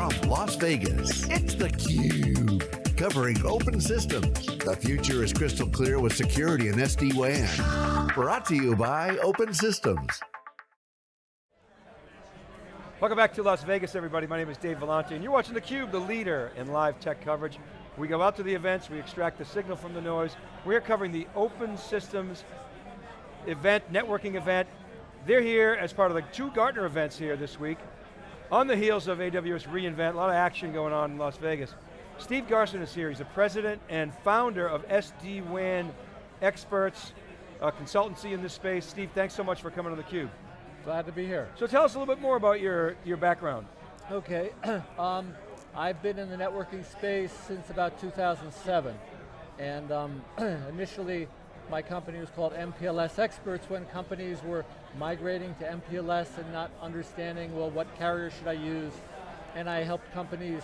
From Las Vegas, it's theCUBE. Covering open systems. The future is crystal clear with security and SD-WAN. Brought to you by Open Systems. Welcome back to Las Vegas, everybody. My name is Dave Vellante, and you're watching theCUBE, the leader in live tech coverage. We go out to the events, we extract the signal from the noise. We're covering the Open Systems event, networking event. They're here as part of the two Gartner events here this week. On the heels of AWS reInvent, a lot of action going on in Las Vegas. Steve Garson is here, he's the president and founder of SD-WAN Experts, a consultancy in this space. Steve, thanks so much for coming on theCUBE. Glad to be here. So tell us a little bit more about your, your background. Okay, um, I've been in the networking space since about 2007. And um, initially, my company was called MPLS Experts when companies were migrating to MPLS and not understanding, well, what carrier should I use? And I helped companies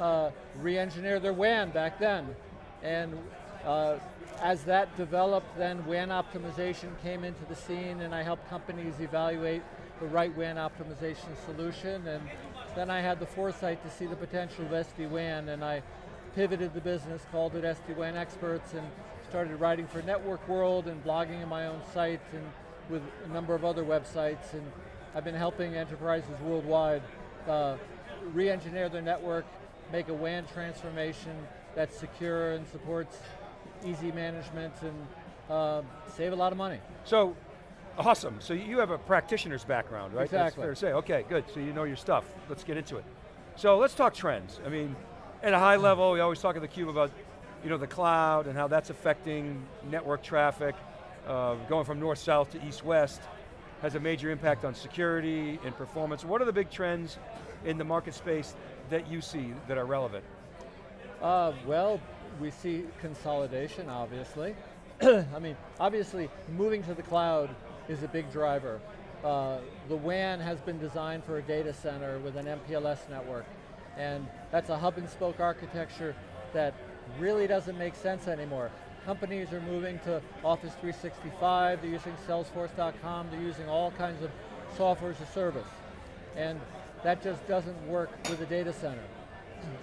uh, re-engineer their WAN back then. And uh, as that developed, then WAN optimization came into the scene and I helped companies evaluate the right WAN optimization solution and then I had the foresight to see the potential of SD-WAN and I pivoted the business, called it SD-WAN Experts and started writing for Network World and blogging in my own site and with a number of other websites and I've been helping enterprises worldwide uh, re-engineer their network, make a WAN transformation that's secure and supports easy management and uh, save a lot of money. So, awesome. So you have a practitioner's background, right? Exactly. That's fair to say. Okay, good. So you know your stuff. Let's get into it. So let's talk trends. I mean, at a high level, we always talk at theCUBE about you know, the cloud and how that's affecting network traffic, uh, going from north-south to east-west, has a major impact on security and performance. What are the big trends in the market space that you see that are relevant? Uh, well, we see consolidation, obviously. I mean, obviously, moving to the cloud is a big driver. Uh, the WAN has been designed for a data center with an MPLS network, and that's a hub and spoke architecture that really doesn't make sense anymore. Companies are moving to Office 365, they're using Salesforce.com, they're using all kinds of software as a service. And that just doesn't work with a data center.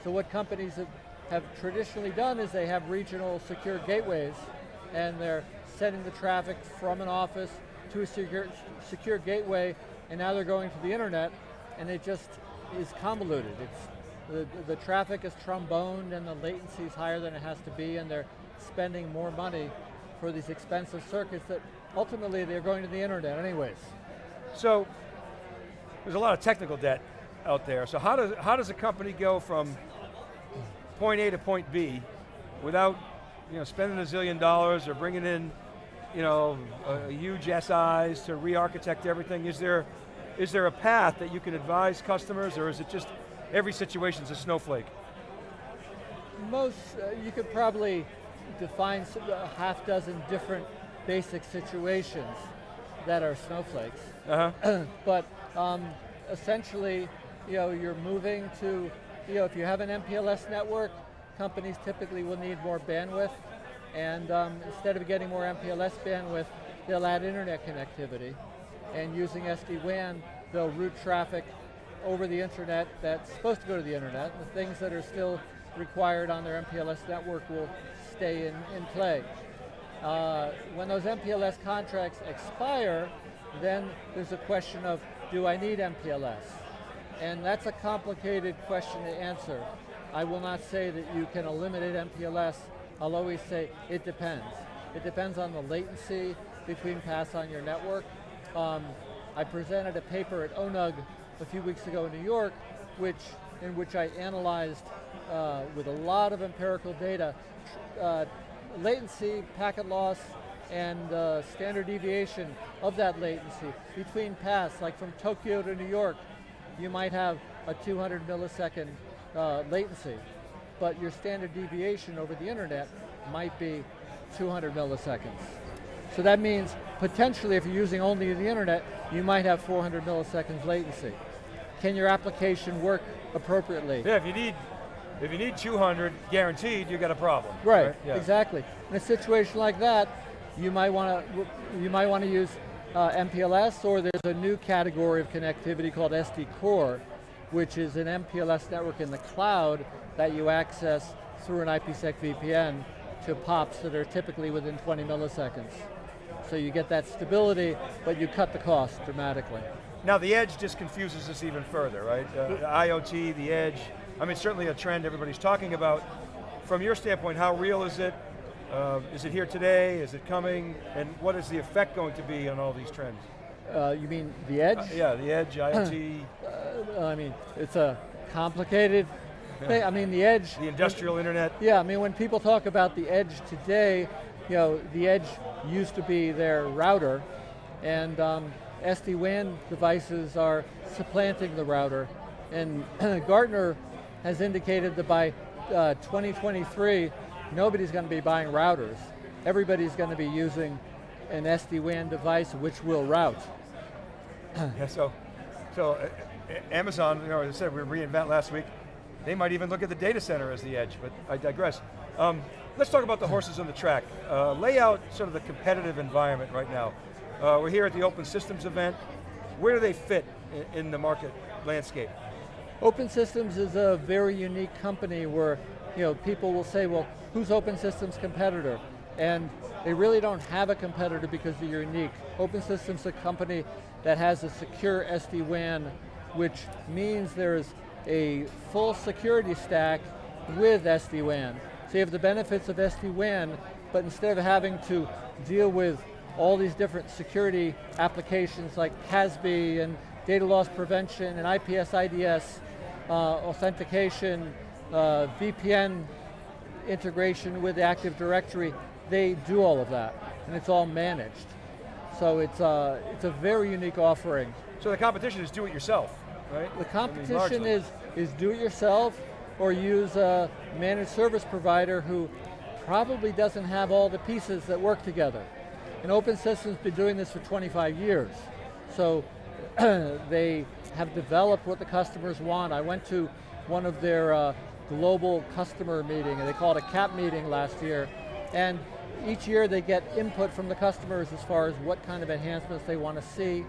So what companies have, have traditionally done is they have regional secure gateways and they're sending the traffic from an office to a secure, secure gateway and now they're going to the internet and it just is convoluted. It's, the, the traffic is tromboned and the latency is higher than it has to be and they're spending more money for these expensive circuits that ultimately they're going to the internet anyways. So, there's a lot of technical debt out there. So how does, how does a company go from point A to point B without you know, spending a zillion dollars or bringing in you know, a, a huge SIs to re-architect everything? Is there, is there a path that you can advise customers or is it just every situation's a snowflake? Most, uh, you could probably define a half dozen different basic situations that are snowflakes. Uh -huh. but um, essentially, you know, you're moving to, you know, if you have an MPLS network, companies typically will need more bandwidth, and um, instead of getting more MPLS bandwidth, they'll add internet connectivity, and using SD-WAN, they'll route traffic over the internet that's supposed to go to the internet. The things that are still required on their MPLS network will stay in, in play. Uh, when those MPLS contracts expire, then there's a question of, do I need MPLS? And that's a complicated question to answer. I will not say that you can eliminate MPLS. I'll always say it depends. It depends on the latency between paths on your network. Um, I presented a paper at ONUG a few weeks ago in New York, which in which I analyzed uh, with a lot of empirical data, uh, latency, packet loss, and uh, standard deviation of that latency between paths, like from Tokyo to New York, you might have a 200 millisecond uh, latency, but your standard deviation over the internet might be 200 milliseconds. So that means potentially if you're using only the internet, you might have 400 milliseconds latency. Can your application work appropriately? Yeah, if you need if you need 200 guaranteed, you got a problem. Right, right? Yeah. exactly. In a situation like that, you might want to you might want to use uh, MPLS, or there's a new category of connectivity called SD Core, which is an MPLS network in the cloud that you access through an IPsec VPN to POPs that are typically within 20 milliseconds. So you get that stability, but you cut the cost dramatically. Now the edge just confuses us even further, right? Uh, the IoT, the edge, I mean certainly a trend everybody's talking about. From your standpoint, how real is it? Uh, is it here today? Is it coming? And what is the effect going to be on all these trends? Uh, you mean the edge? Uh, yeah, the edge, IoT. Uh, I mean, it's a complicated thing. I mean, the edge. The industrial internet. Yeah, I mean, when people talk about the edge today, you know, the edge used to be their router, and um, SD-WAN devices are supplanting the router. And Gartner has indicated that by uh, 2023, nobody's going to be buying routers. Everybody's going to be using an SD-WAN device which will route. yeah, so, so uh, Amazon, you know, as I said, we reInvent last week. They might even look at the data center as the edge, but I digress. Um, let's talk about the horses on the track. Uh, lay out sort of the competitive environment right now. Uh, we're here at the Open Systems event. Where do they fit in, in the market landscape? Open Systems is a very unique company where you know, people will say, well, who's Open Systems competitor? And they really don't have a competitor because they're unique. Open Systems is a company that has a secure SD-WAN, which means there's a full security stack with SD-WAN. So you have the benefits of SD-WAN, but instead of having to deal with all these different security applications like CASB and data loss prevention and IPS IDS, uh, authentication, uh, VPN integration with Active Directory, they do all of that, and it's all managed. So it's, uh, it's a very unique offering. So the competition is do it yourself, right? The competition I mean, is, is do it yourself or use a managed service provider who probably doesn't have all the pieces that work together. And Open Systems has been doing this for 25 years. So they have developed what the customers want. I went to one of their uh, global customer meeting, and they called it a CAP meeting last year, and each year they get input from the customers as far as what kind of enhancements they want to see,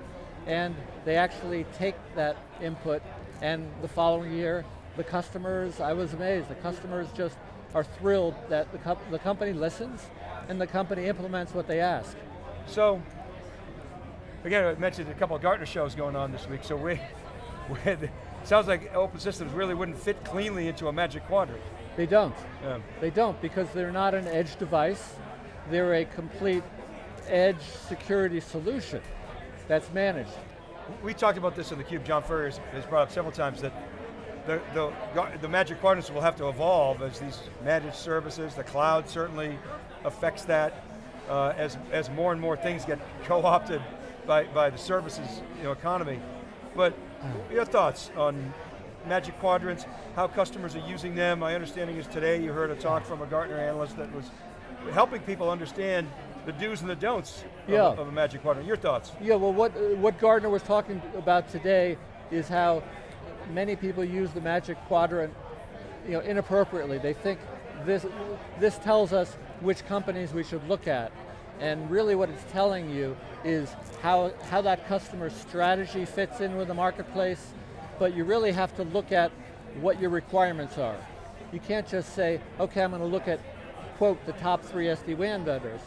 and they actually take that input, and the following year, the customers, I was amazed, the customers just are thrilled that the, co the company listens, and the company implements what they ask. So, again, I mentioned a couple of Gartner shows going on this week, so we, we sounds like open systems really wouldn't fit cleanly into a magic quadrant. They don't. Yeah. They don't because they're not an edge device. They're a complete edge security solution that's managed. We talked about this in theCUBE. John Furrier has brought up several times that the, the, the magic quadrants will have to evolve as these managed services, the cloud certainly affects that uh, as, as more and more things get co-opted by, by the services you know, economy. But your thoughts on Magic Quadrants, how customers are using them. My understanding is today you heard a talk from a Gartner analyst that was helping people understand the do's and the don'ts yeah. of, of, a Magic Quadrant. Your thoughts? Yeah, well what, what Gartner was talking about today is how many people use the Magic Quadrant you know, inappropriately. They think this, this tells us which companies we should look at. And really what it's telling you is how, how that customer strategy fits in with the marketplace, but you really have to look at what your requirements are. You can't just say, okay, I'm going to look at, quote, the top three SD-WAN vendors.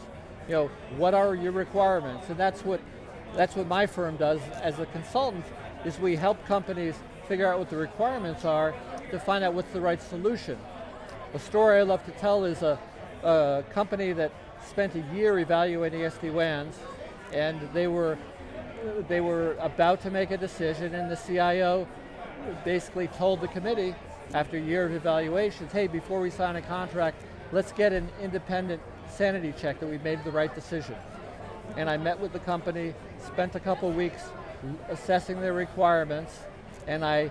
You know, what are your requirements? And that's what, that's what my firm does as a consultant, is we help companies figure out what the requirements are to find out what's the right solution. A story I love to tell is a, a company that spent a year evaluating SD-WANs, and they were, they were about to make a decision, and the CIO basically told the committee, after a year of evaluations, hey, before we sign a contract, let's get an independent sanity check that we made the right decision. And I met with the company, spent a couple weeks assessing their requirements, and I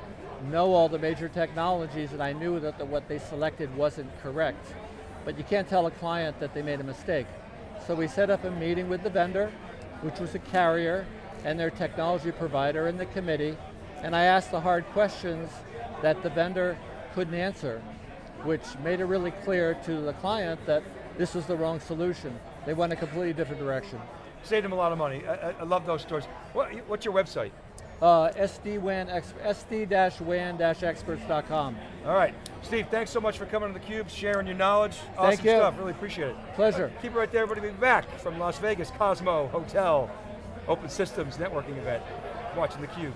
know all the major technologies, and I knew that the, what they selected wasn't correct but you can't tell a client that they made a mistake. So we set up a meeting with the vendor, which was a carrier, and their technology provider and the committee, and I asked the hard questions that the vendor couldn't answer, which made it really clear to the client that this was the wrong solution. They went a completely different direction. Saved them a lot of money. I, I love those stories. What, what's your website? Uh, SD-WAN, ex- SD-WAN-experts.com. All right, Steve, thanks so much for coming to theCUBE, sharing your knowledge. Awesome Thank you. stuff, really appreciate it. Pleasure. Keep it right there, everybody. We'll be back from Las Vegas Cosmo Hotel, Open Systems Networking event. Watching theCUBE.